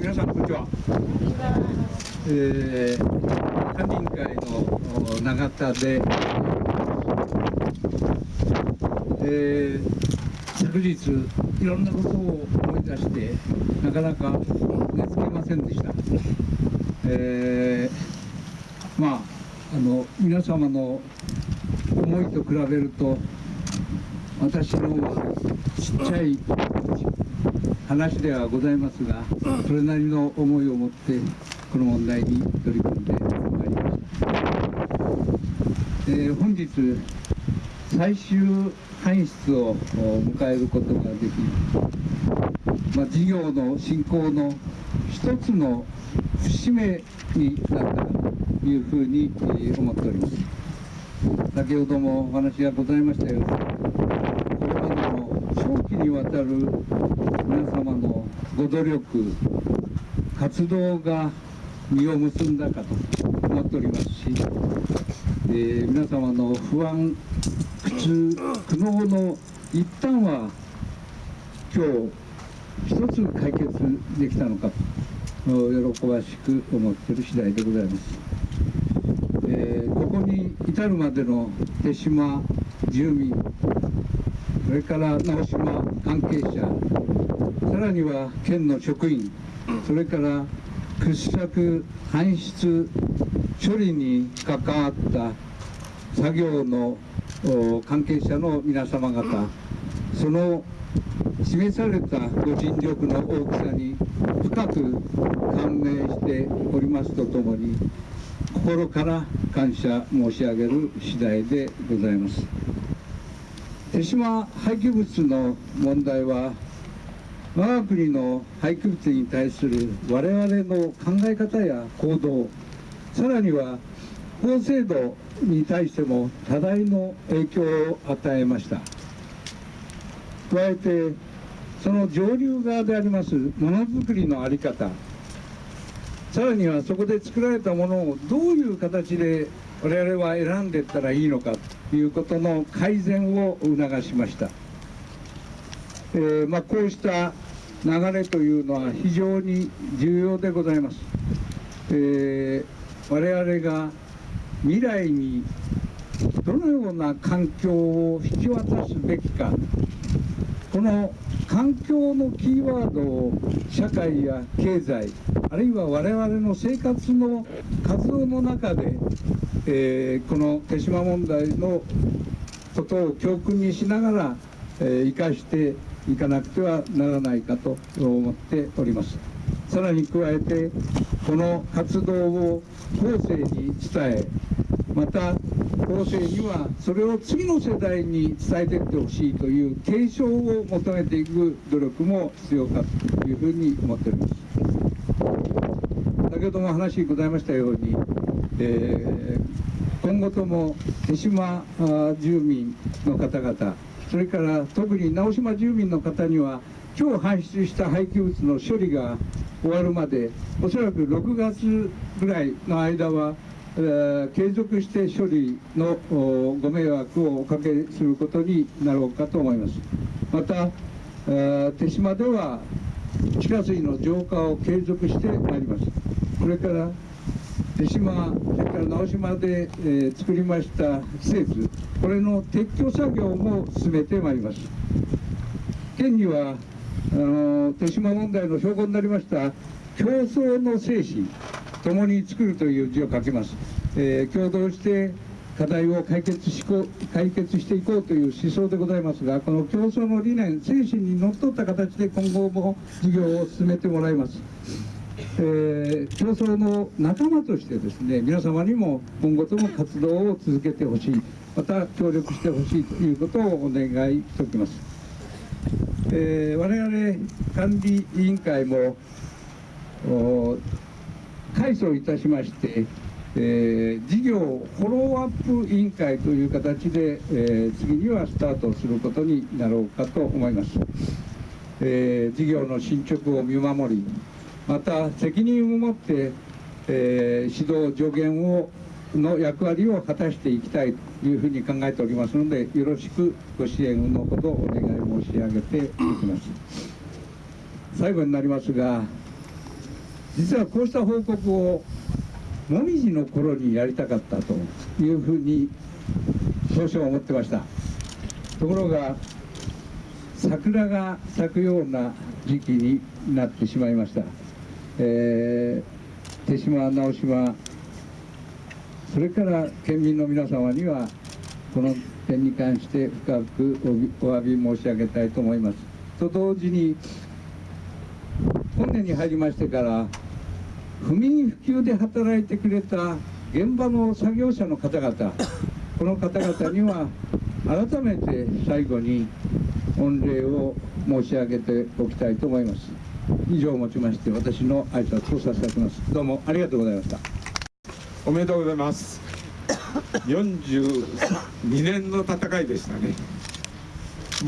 皆さんこんにちは。えー、管理委員会の永田で、えー、昨日いろんなことを思い出してなかなか寝つけませんでした。えー、まああの皆様の思いと比べると私のちっちゃい話ではございますがそれなりの思いを持ってこの問題に取り組んでまいりました、えー、本日最終搬出を迎えることができ、まあ、事業の進行の一つの節目になったというふうに思っております。先ほどもお話がございましたようにこれまでの長期にわたる皆様のご努力活動が実を結んだかと思っておりますし、えー、皆様の不安苦痛苦悩の一端は今日一つ解決できたのかと喜ばしく思っている次第でございます、えー、ここに至るまでの手島住民それから直島関係者らには県の職員それから掘削搬出処理に関わった作業の関係者の皆様方その示されたご尽力の大きさに深く感銘しておりますとともに心から感謝申し上げる次第でございます。手島廃棄物の問題は我が国の廃棄物に対する我々の考え方や行動さらには法制度に対しても多大の影響を与えました。加えてその上流側でありますものづくりの在り方さらにはそこで作られたものをどういう形で我々は選んでいったらいいのかということの改善を促しました、えー、まあ、こうした流れというのは非常に重要でございます、えー、我々が未来にどのような環境を引き渡すべきか。この環境のキーワードを社会や経済あるいは我々の生活の活動の中でえー、この手島問題のことを教訓にしながら、えー、生かしていかなくてはならないかと思っております。さらに加えてこの活動を後世に伝えまた後世にはそれを次の世代に伝えていってほしいという継承を求めていく努力も必要かというふうに思っております。先ほども話ございましたように、えー今後とも手島住民の方々それから特に直島住民の方には今日搬出した廃棄物の処理が終わるまでおそらく6月ぐらいの間は、えー、継続して処理のご迷惑をおかけすることになろうかと思います。また、えー、手島では地下水の浄化を継続してまいります。これから手島それから直島で、えー、作りました施設。これの撤去作業も進めてまいります。県にはあの手島問題の証拠になりました競争の精神共に作るという字を書きます、えー、共同して課題を解決しこ解決していこうという思想でございますがこの競争の理念精神にのっとった形で今後も事業を進めてもらいます。えー、競争の仲間としてですね皆様にも今後とも活動を続けてほしいまた協力してほしいということをお願いしておきます、えー、我々管理委員会も改装いたしまして、えー、事業フォローアップ委員会という形で、え、次にはスタートすることになろうかと思います、え、事業の進捗を見守りまた責任を持って、えー、指導助言をの役割を果たしていきたいというふうに考えておりますのでよろしくご支援のほどお願い申し上げていきます。最後になりますが実はこうした報告をもみじの頃にやりたかったというふうに当初は思ってました。ところが桜が咲くような時期になってしまいました、えー、手島直島それから県民の皆様にはこの点に関して深くお詫び申し上げたいと思います。と同時に本年に入りましてから不眠不休で働いてくれた現場の作業者の方々この方々には改めて最後に御礼を申し上げておきたいと思います。以上をもちまして私の挨拶をさせていただきます。どうもありがとうございました。おめでとうございます。42年の戦いでしたね。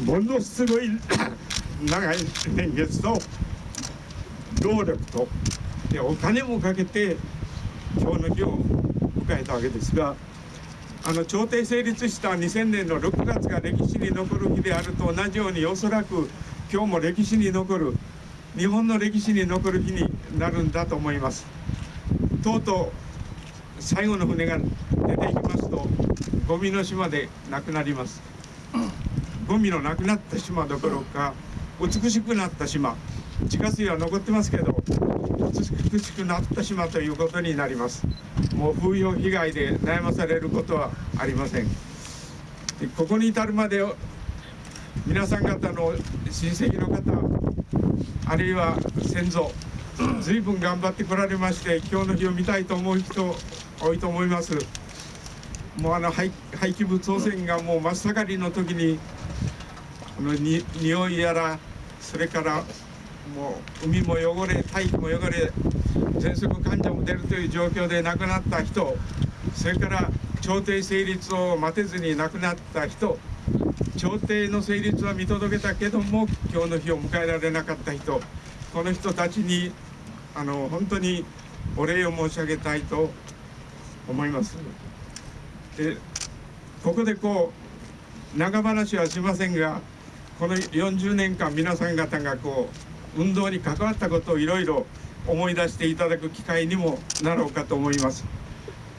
ものすごい長い年月と労力とでお金もかけて今日の日を迎えたわけですがあの朝廷成立した2000年の6月が歴史に残る日であると同じようにおそらく今日も歴史に残る日本の歴史に残る日になるんだと思います。とうとう最後の船が出ていきますとゴミの島でなくなります。ゴミのなくなった島どころか美しくなった島。地下水は残ってますけど美しくなった島ということになります。もう風評被害で悩まされることはありません。ここに至るまで皆さん方の親戚の方あるいは先祖随分頑張ってこられまして今日の日を見たいと思う人多いと思います。もうあの廃棄物汚染がもう真っ盛りの時にあのに匂いやらそれからもう海も汚れ大気も汚れ喘息患者も出るという状況で亡くなった人それから朝廷成立を待てずに亡くなった人朝廷の成立は見届けたけども今日の日を迎えられなかった人この人たちにあの本当にお礼を申し上げたいと思います。でここでこう長話はしませんがこの40年間皆さん方がこう運動に関わったことをいろいろ思い出していただく機会にもなろうかと思います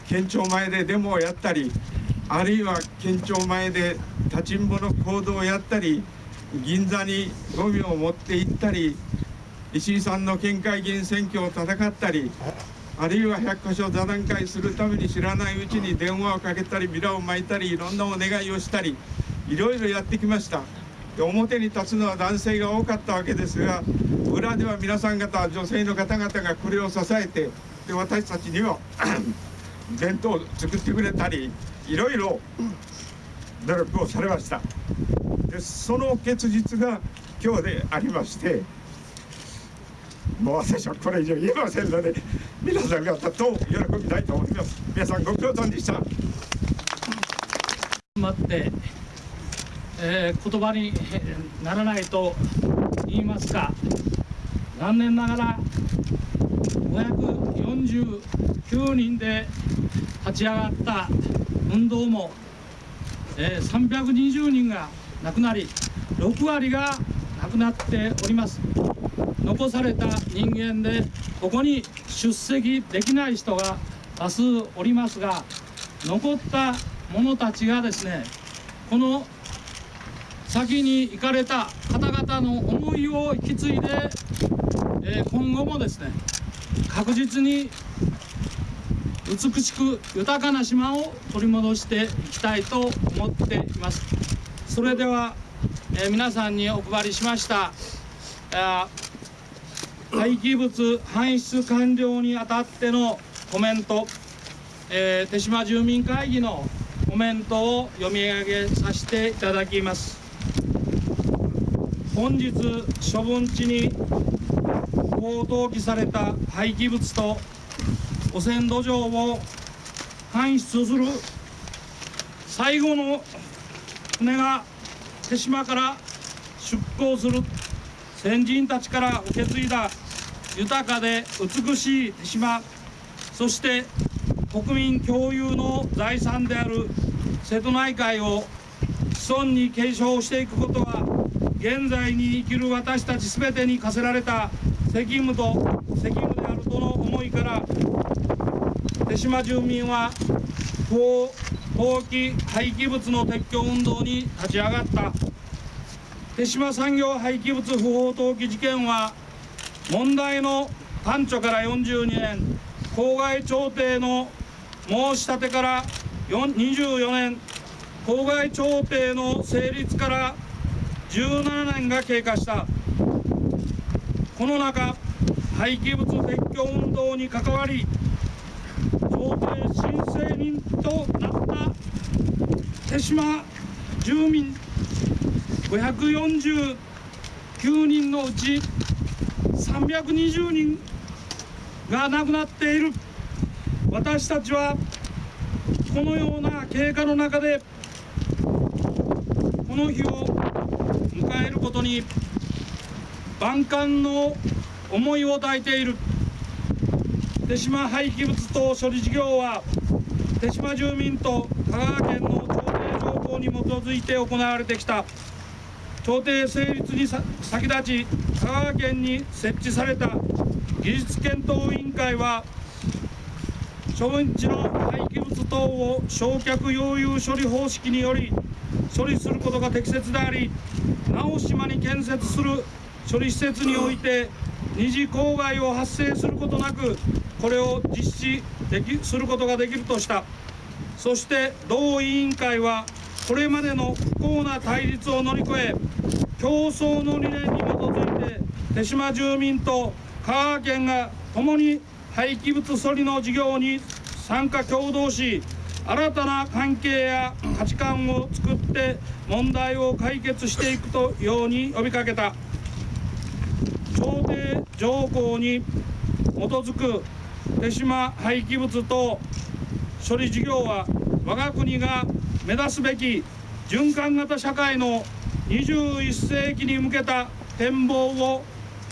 県庁前でデモをやったりあるいは県庁前で立ちんぼの行動をやったり銀座にゴミを持って行ったり石井さんの県会議員選挙を戦ったりあるいは100箇所座談会するために知らないうちに電話をかけたりビラを巻いたりいろんなお願いをしたりいろいろやってきました。で表に立つのは男性が多かったわけですが裏では皆さん方女性の方々がこれを支えてで私たちには弁当を作ってくれたりいろいろ努力をされました。でその結実が今日でありましてもう私はこれ以上言えませんので皆さん方と喜びたいと思います。皆さんご苦労さんでした。待って、えー、言葉にならないと言いますか。残念ながら549人で立ち上がった運動も、えー、320人が亡くなり6割が亡くなっております。残された人間でここに出席できない人が多数おりますが残った者たちがですねこの先に行かれた方々の思いを引き継いで、え今後もですね確実に美しく豊かな島を取り戻していきたいと思っています。それでは、え皆さんにお配りしました廃棄物搬出完了にあたってのコメント、えー、手島住民会議のコメントを読み上げさせていただきます。本日処分地に不法投棄された廃棄物と汚染土壌を搬出する最後の船が手島から出港する先人たちから受け継いだ豊かで美しい手島そして国民共有の財産である瀬戸内海を子孫に継承していくことは現在に生きる私たち全てに課せられた責務と責務であるとの思いから手島住民は不法投棄廃棄物の撤去運動に立ち上がった。手島産業廃棄物不法投棄事件は問題の端緒から42年。郊外調停の申し立てから24年。郊外調停の成立から17年が経過した。この中廃棄物撤去運動に関わり調停申請人となった手島住民549人のうち320人が亡くなっている。私たちはこのような経過の中でこの日を迎えることに万感の思いを抱いている。手島廃棄物等処理事業は手島住民と香川県の調停条項に基づいて行われてきた。調停成立に先立ち香川県に設置された技術検討委員会は処分地の廃棄物等を焼却溶融処理方式により処理することが適切であり直島に建設する処理施設において二次公害を発生することなくこれを実施できすることができるとした。そして同委員会はこれまでの不幸な対立を乗り越え競争の理念に基づいて手島住民と香川県が共に廃棄物処理の事業に参加共同し新たな関係や価値観を作って問題を解決していくとように呼びかけた。調停条項に基づく手島廃棄物等処理事業は我が国が目指すべき循環型社会の21世紀に向けた展望を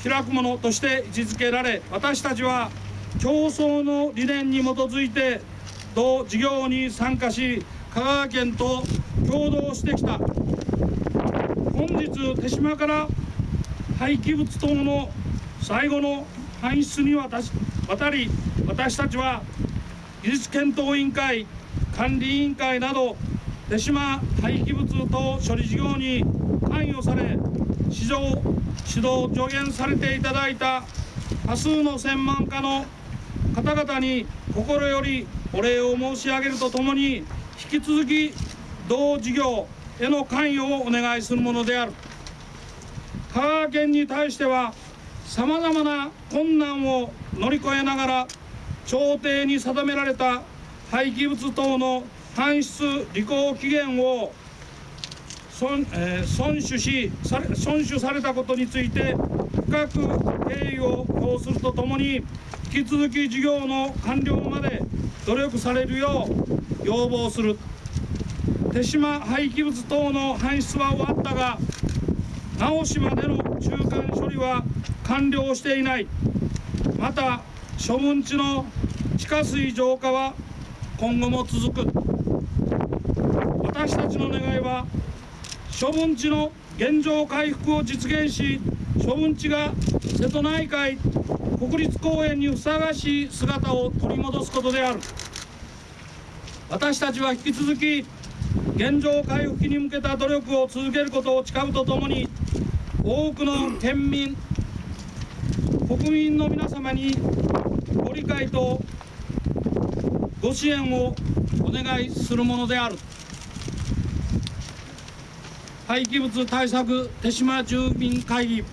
開くものとして位置づけられ私たちは競争の理念に基づいて同事業に参加し香川県と共同してきた。本日手島から廃棄物等の最後の搬出にわたし渡り私たちは技術検討委員会管理委員会など手島廃棄物等処理事業に関与され指導指導助言されていただいた多数の専門家の方々に心よりお礼を申し上げるとともに引き続き同事業への関与をお願いするものである。香川県に対してはさまざまな困難を乗り越えながら調停に定められた廃棄物等の搬出履行期限を損,、えー、損守しされ損守されたことについて深く敬意を表するとともに引き続き事業の完了まで努力されるよう要望する。手島廃棄物等の搬出は終わったが直島での中間処理は完了していない。また処分地の地下水浄化は今後も続く。私たちの願いは処分地の現状回復を実現し処分地が瀬戸内海国立公園にふさわしい姿を取り戻すことである。私たちは引き続き現状回復に向けた努力を続けることを誓うとともに多くの県民国民の皆様にご理解とご支援をお願いするものである。廃棄物対策手島住民会議、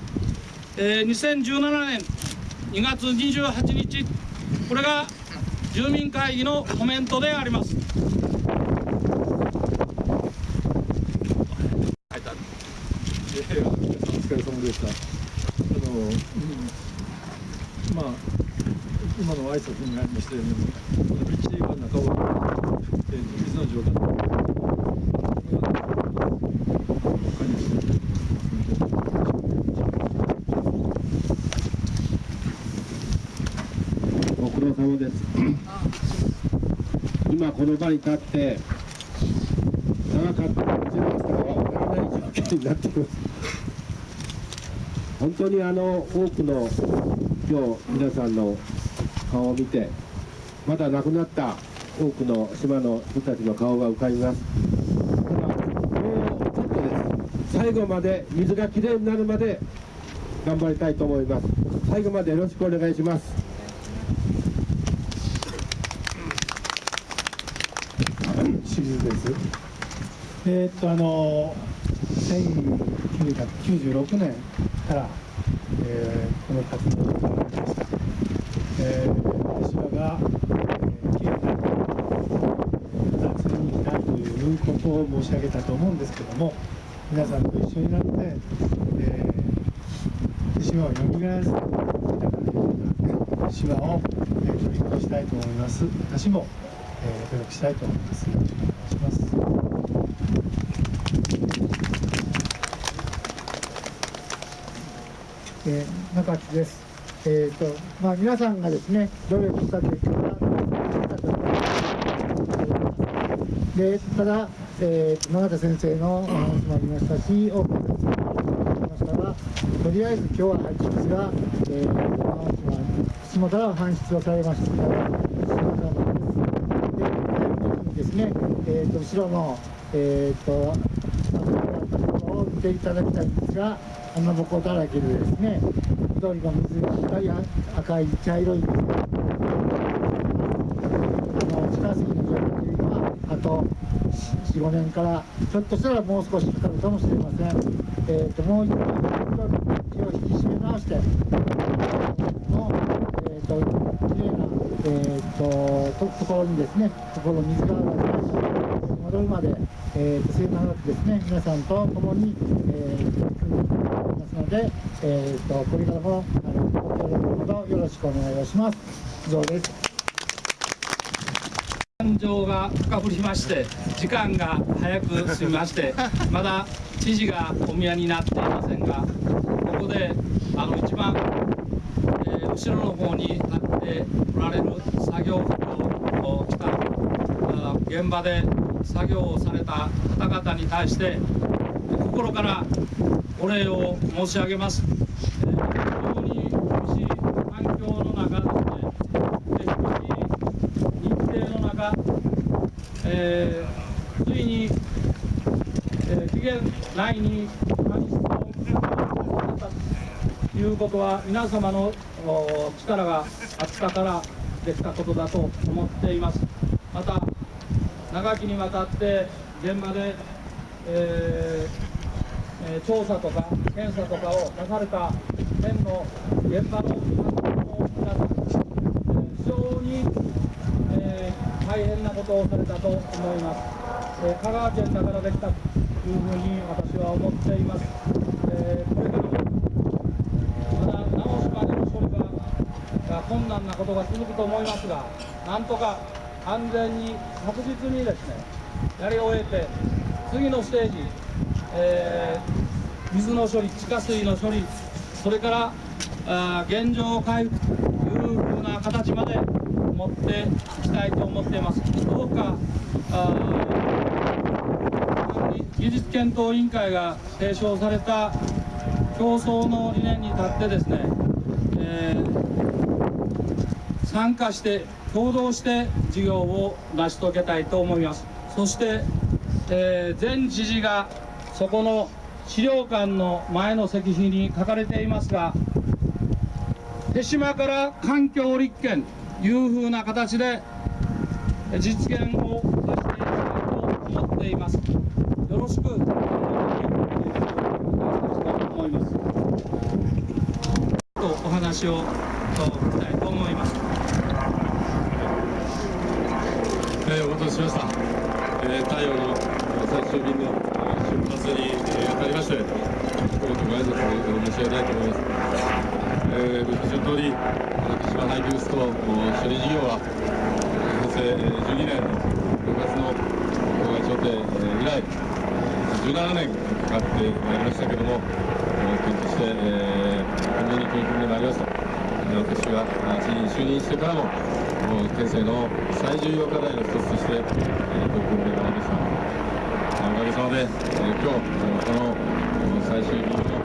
えー、2017年2月28日これが住民会議のコメントであります。お疲れ様でした。あの、まあ今の挨拶にありましたように、この道は中尾えー水の城が管理していご苦労様です。今この場に立って長かったか短かったかは分からない状況になっています。本当にあの多くの今日皆さんの顔を見てまだ亡くなった多くの島の人たちの顔が浮かびます。ただもうちょっとです。最後まで水がきれいになるまで頑張りたいと思います。最後までよろしくお願いします。清水です。えーっとあの1996年から、えーの活動を始めました。えー私らが、えー、きれいなまた次に行きたということを申し上げたと思うんですけども、皆さんと一緒になって、えー、島を蘇らせていただくような島を、えー、取り組みしたいと思います。私も、えー努力したいと思い。ます。えー中地です。えーとまあ、皆さんがですね努力した結果がでただ、えーと永田先生のお話もありましたし多くの先生もありましたがとりあえず今日は排出が、えー、山内は島から搬出をされましたから島からです。で具体的にですね、えー、と後ろの、えー、とを見ていただきたいんですが、穴ぼこだらけでですね、緑の水が赤い赤い茶色いですね、あの地下水の状況というのは、あと4、5年から、ひょっとしたらもう少しかかるかもしれません。えー、ともう一度、気を引き締め直して、の、えー、と綺麗な、えー、ととところにですね、ところ水が戻るまで、えー、と末永くですね、皆さんと共に、えんでいきますので、えー、とこれからもあのご協力のほどよろしくお願いをします。以上です。感情が深ぶりまして時間が早く過ぎまして まだ知事がお宮になっていませんがここであの一番、えー後ろの方に立っておられる作業服を着たあ現場で作業をされた方々に対して心からお礼を申し上げます。えー非常に苦しい環境の中ですねで低い日程の中、えーついに、えー期限内に搬出をされたということは皆様のお力があったからできたことだと思っていますまた長きにわたって現場で、えー調査とか検査とかをなされた県の現場の皆さん、非常に、えー大変なことをされたと思います、えー香川県だからできたというふうに私は思っています、えーこれからもまだ直しまでの処理が困難なことが続くと思いますがなんとか安全に確実にですねやり終えて次のステージ、えー水の処理地下水の処理それからあ現状回復というふうな形まで持っていきたいと思っています。どうかあ技術検討委員会が提唱された競争の理念に立ってですね、えー参加して共同して事業を成し遂げたいと思います。そして、えー前知事がそこの資料館の前の石碑に書かれていますが手島から環境立憲というふうな形で実現をさせていきたいと思っています。よろしく。お願いしたいと思いますとお話を聞きたいと思います。えーお待たせしました、えー太陽の最終便の出発に、えーあたりまして一言ご挨拶を申し上げたいと思います、えー、ご承知の通り福島廃棄物等処理事業はえ平成12年の6月の当該調停以来17年かかってまいりましたけども県として、えー、懸命に取り組んでまいりますえ私が就任してからもの県政の最重要課題の一つとして、えー取り組んでまいりました。おかげさまで、えー今日、このこの最終日の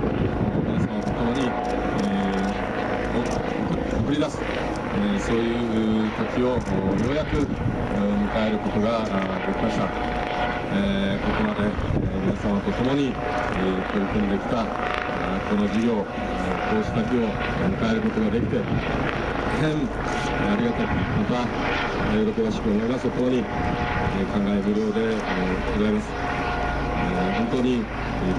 皆様と共に、えー送り出す、えーそういう時をようやく迎えることができました、えーここまで、え皆様と共に、え取り組んできたこの事業、えーこうした日を迎えることができて変ありがたくまた喜ばしく思いますとともに、え感慨無量で、えございます、え本当に、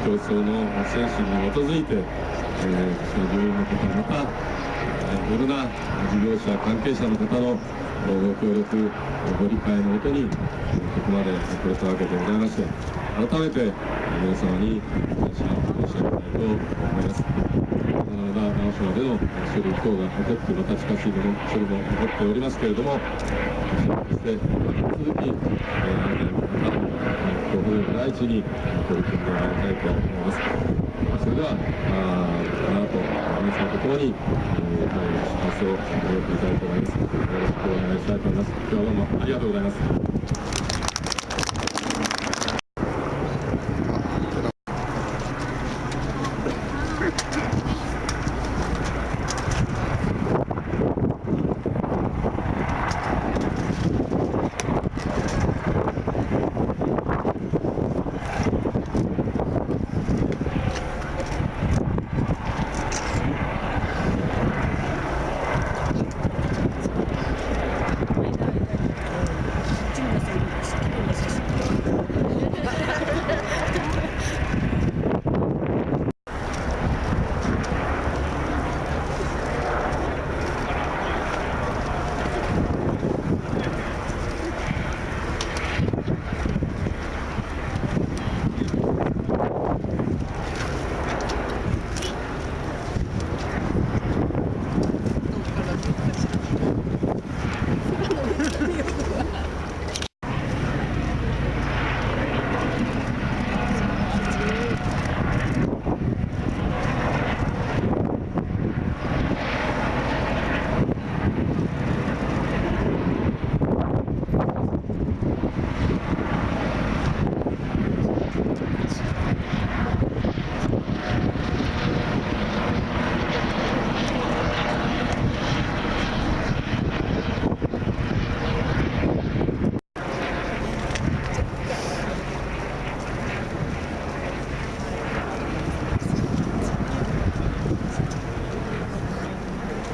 競争の精神に基づいて、えー、その住民の方またえいろんな事業者関係者の方のご協力ご理解のもとにえここまで来れたわけでございまして改めてえ皆様に感謝を申し上げたいと思います。まだ直島での処理等が残ってまた近しいもの処理も残っておりますけれどもそして引き続き、えー、またご保護第一に取り組んでまいりたいと思います。それでは、あーこの後皆さんと共に、えー、出発を終えていきたいと思います。よろしくお願いしたいと思います。今日はどうもありがとうございます。